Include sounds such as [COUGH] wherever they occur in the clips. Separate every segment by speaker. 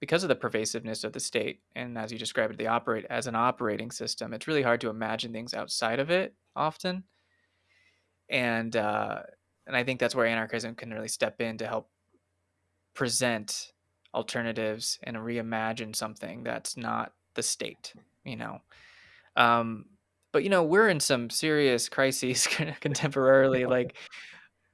Speaker 1: because of the pervasiveness of the state, and as you described it, the operate as an operating system, it's really hard to imagine things outside of it often. And uh, and I think that's where anarchism can really step in to help present alternatives and reimagine something that's not the state, you know. Um, but you know, we're in some serious crises [LAUGHS] contemporarily. [LAUGHS] Like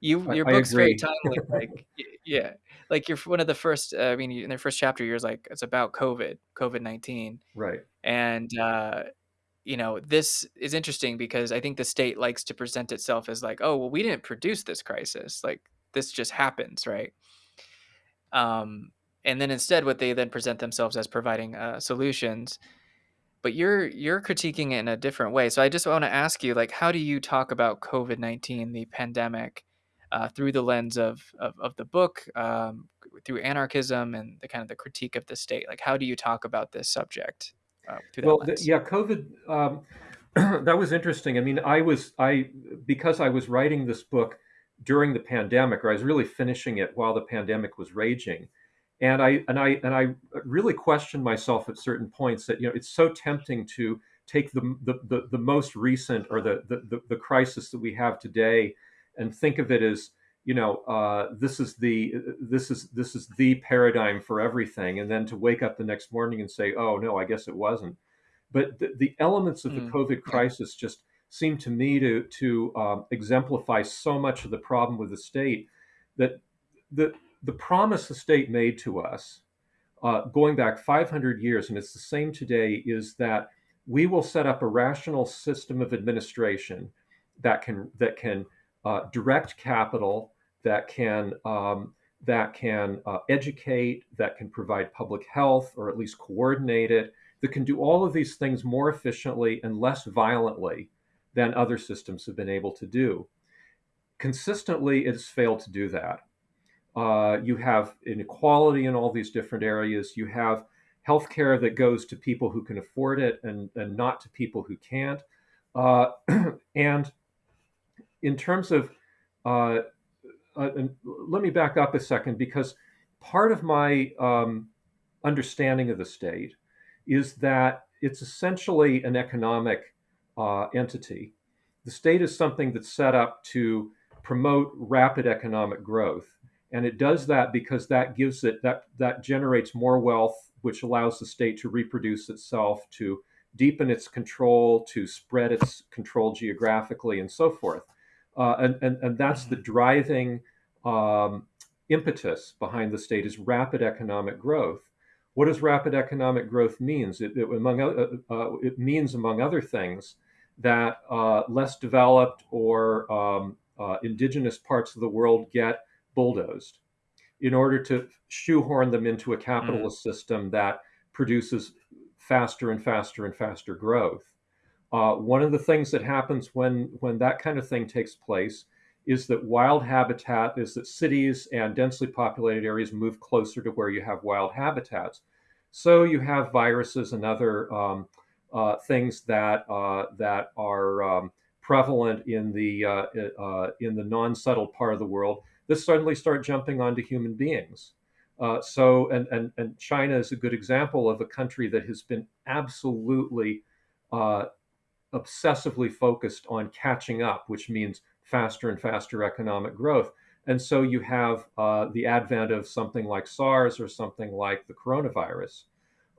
Speaker 1: you, your
Speaker 2: I
Speaker 1: book's very timely. Like yeah, like you're one of the first. Uh, I mean, in their first chapter, you're like it's about COVID, COVID nineteen,
Speaker 2: Right.
Speaker 1: and uh, you know this is interesting because I think the state likes to present itself as like, oh well, we didn't produce this crisis. Like this just happens, right? Um, and then instead, what they then present themselves as providing uh, solutions but you're you're critiquing it in a different way. So I just want to ask you, like, how do you talk about COVID nineteen, the pandemic, uh, through the lens of of, of the book, um, through anarchism and the kind of the critique of the state? Like, how do you talk about this subject uh,
Speaker 2: Well, th-
Speaker 1: lens?
Speaker 2: yeah, COVID. Um, [CLEARS THROAT] that was interesting. I mean, I was I because I was writing this book during the pandemic, or I was really finishing it while the pandemic was raging, and I and I and I really questioned myself at certain points that you know it's so tempting to take the the the, the most recent or the, the the the crisis that we have today and think of it as you know uh, this is the this is this is the paradigm for everything, and then to wake up the next morning and say, oh no, I guess it wasn't. But the, the elements of the
Speaker 1: Mm,
Speaker 2: COVID crisis just seem to me to to um, exemplify so much of the problem with the state that the the promise the state made to us uh, going back 500 years, and it's the same today, is that we will set up a rational system of administration that can that can uh, direct capital, that can um, that can uh, educate, that can provide public health, or at least coordinate it, that can do all of these things more efficiently and less violently than other systems have been able to do. Consistently, it's failed to do that. Uh, you have inequality in all these different areas. You have healthcare that goes to people who can afford it and, and not to people who can't. Uh, [CLEARS THROAT] and in terms of, uh, uh, let me back up a second because part of my um, understanding of the state is that it's essentially an economic uh, entity. The state is something that's set up to promote rapid economic growth. And it does that because that gives it that that generates more wealth, which allows the state to reproduce itself, to deepen its control, to spread its control geographically, and so forth. Uh, and, and, and that's the
Speaker 1: hmm
Speaker 2: driving um, impetus behind the state is rapid economic growth. What does rapid economic growth means? It, it among uh, uh, it means, among other things, that uh, less developed or um, uh, indigenous parts of the world get bulldozed in order to shoehorn them into a
Speaker 1: Mm,
Speaker 2: capitalist system that produces faster and faster and faster growth. Uh, one of the things that happens when when that kind of thing takes place is that wild habitat is that cities and densely populated areas move closer to where you have wild habitats. So you have viruses and other um, uh, things that uh, that are um, prevalent in the uh, uh, in the non-settled part of the world that suddenly start jumping onto human beings. Uh, so and, and and China is a good example of a country that has been absolutely uh, obsessively focused on catching up, which means faster and faster economic growth. And so you have uh, the advent of something like SARS or something like the coronavirus.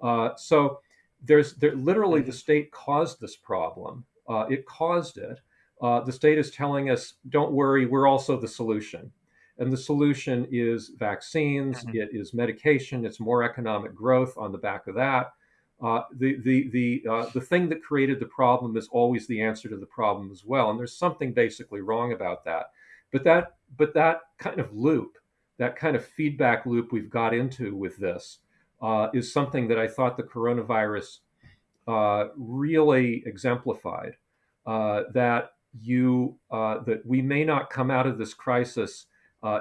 Speaker 2: Uh, so there's there, literally the
Speaker 1: hmm
Speaker 2: state caused this problem. Uh, it caused it. Uh, the state is telling us, don't worry, we're also the solution. And the solution is vaccines,
Speaker 1: hmm
Speaker 2: it is medication, it's more economic growth on the back of that. Uh, the the the uh, the thing that created the problem is always the answer to the problem as well, and there's something basically wrong about that. But that but that kind of loop, that kind of feedback loop we've got into with this, uh, is something that I thought the coronavirus uh, really exemplified. Uh, that you that we may not come out of this crisis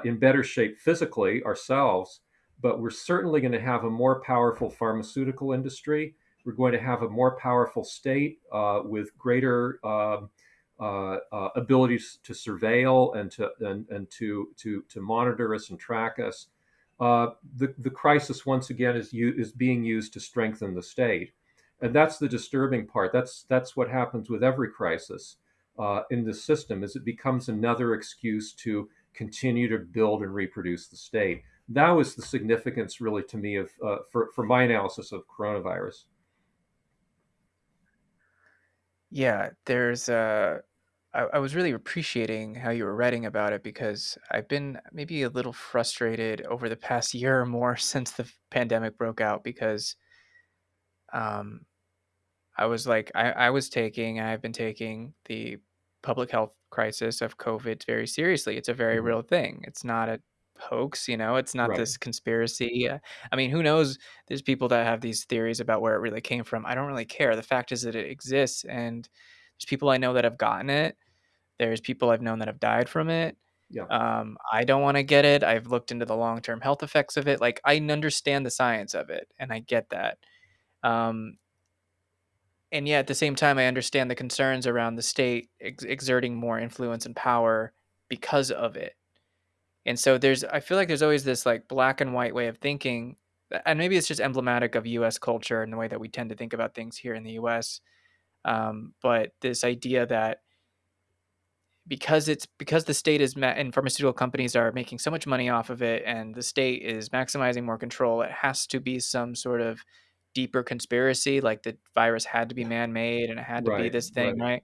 Speaker 2: in better shape physically ourselves, but we're certainly going to have a more powerful pharmaceutical industry. We're going to have a more powerful state uh, with greater um, uh, uh, abilities to surveil and to and, and to to to monitor us and track us. uh, the, the crisis once again is, is being used to strengthen the state. And that's the disturbing part. That's, that's what happens with every crisis uh, in the system is it becomes another excuse to continue to build and reproduce the state. That was the significance, really, to me, of uh, for, for my analysis of coronavirus.
Speaker 1: Yeah, there's uh I, I was really appreciating how you were writing about it because I've been maybe a little frustrated over the past year or more [LAUGHS] since the pandemic broke out because um I was like, I, I was taking, I've been taking the public health crisis of COVID very seriously. It's a very
Speaker 2: Mhm.
Speaker 1: real thing. It's not a hoax, you know, it's not
Speaker 2: Right.
Speaker 1: this conspiracy. Uh, I mean, who knows? There's people that have these theories about where it really came from. I don't really care. The fact is that it exists, and there's people I know that have gotten it. There's people I've known that have died from it.
Speaker 2: Yeah.
Speaker 1: Um, I don't want to get it. I've looked into the long term health effects of it. Like, I understand the science of it, and I get that. Um, and yet at the same time, I understand the concerns around the state ex- exerting more influence and power because of it. And so there's, I feel like there's always this like black and white way of thinking, and maybe it's just emblematic of U.S. culture and the way that we tend to think about things here in the U.S. Um, but this idea that because it's because the state is ma- and pharmaceutical companies are making so much money off of it and the state is maximizing more control it has to be some sort of deeper conspiracy like the virus had to be man-made and it had to be this thing
Speaker 2: Right.
Speaker 1: right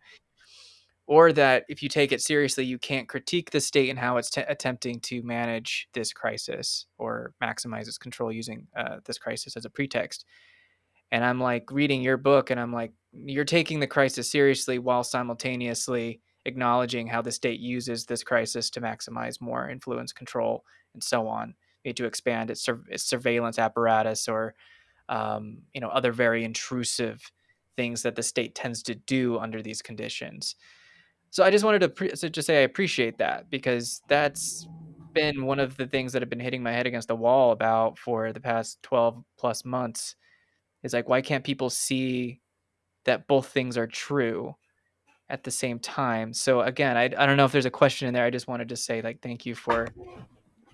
Speaker 1: or that if you take it seriously you can't critique the state and how it's t- attempting to manage this crisis or maximize its control using uh, this crisis as a pretext and I'm like reading your book and I'm like, you're taking the crisis seriously while simultaneously acknowledging how the state uses this crisis to maximize more influence, control, and so on, maybe to expand its, sur- its surveillance apparatus or um, you know other very intrusive things that the state tends to do under these conditions. So I just wanted to pre- so just say I appreciate that because that's been one of the things that have been hitting my head against the wall about for the past 12 plus months is like, why can't people see that both things are true at the same time? So again, I, I don't know if there's a question in there. I just wanted to say like, thank you for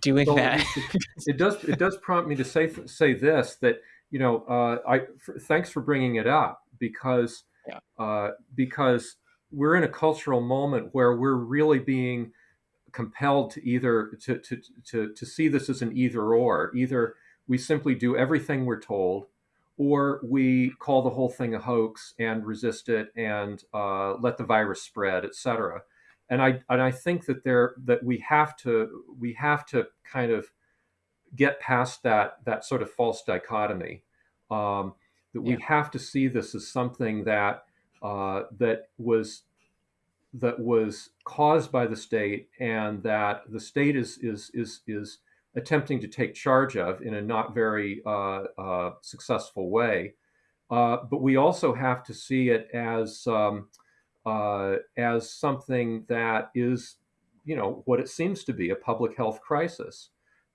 Speaker 1: doing that.
Speaker 2: it, [LAUGHS] it, does it does prompt me to say say this that you know uh, I f- thanks for bringing it up because
Speaker 1: yeah.
Speaker 2: uh, because we're in a cultural moment where we're really being compelled to either to, to, to, to see this as an either or either we simply do everything we're told or we call the whole thing a hoax and resist it and uh, let the virus spread etc and I and I think that there that we have to we have to kind of get past that that sort of false dichotomy um, that we
Speaker 1: Yeah.
Speaker 2: have to see this as something that uh, that was that was caused by the state and that the state is is is is attempting to take charge of in a not very uh, uh, successful way. Uh, but we also have to see it as um, uh, as something that is, you know, what it seems to be a public health crisis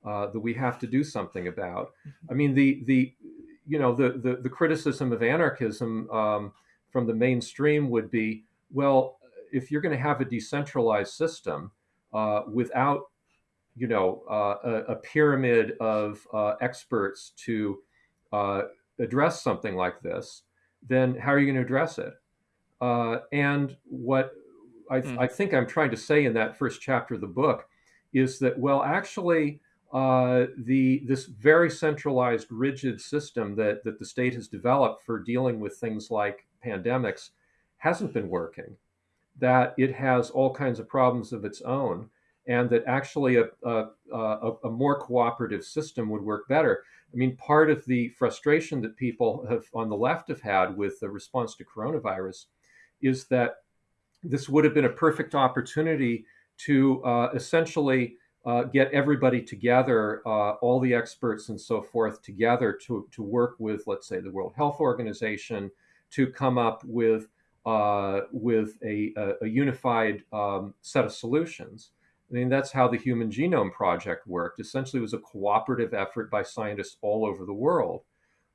Speaker 2: uh, that we have to do something about.
Speaker 1: Mhm.
Speaker 2: I mean, the the you know the the, the criticism of anarchism um, from the mainstream would be, well, if you're going to have a decentralized system uh, without you know uh, a, a, pyramid of uh, experts to uh, address something like this, then how are you going to address it? Uh, and what I, th-
Speaker 1: Mm.
Speaker 2: I, think I'm trying to say in that first chapter of the book is that, well, actually, uh, the this very centralized, rigid system that that the state has developed for dealing with things like pandemics hasn't been working. That it has all kinds of problems of its own, and that actually a, a, a, a more cooperative system would work better. I mean, part of the frustration that people have on the left have had with the response to coronavirus is that this would have been a perfect opportunity to uh, essentially uh, get everybody together, uh, all the experts and so forth together to, to work with, let's say, the World Health Organization to come up with, uh, with a, a, a unified um, set of solutions. I mean, that's how the Human Genome Project worked. Essentially, it was a cooperative effort by scientists all over the world.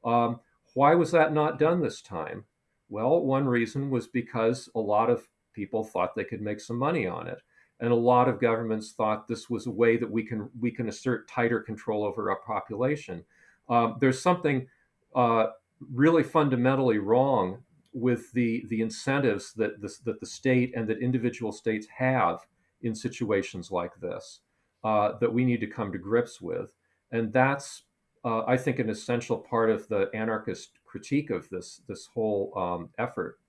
Speaker 2: Um, why was that not done this time? Well, one reason was because a lot of people thought they could make some money on it. and a lot of governments thought this was a way that we can we can assert tighter control over our population. Um, there's something uh, really fundamentally wrong with the the incentives that the, that the state and that individual states have in situations like this uh, that we need to come to grips with, and that's uh, I think an essential part of the anarchist critique of this this whole um, effort.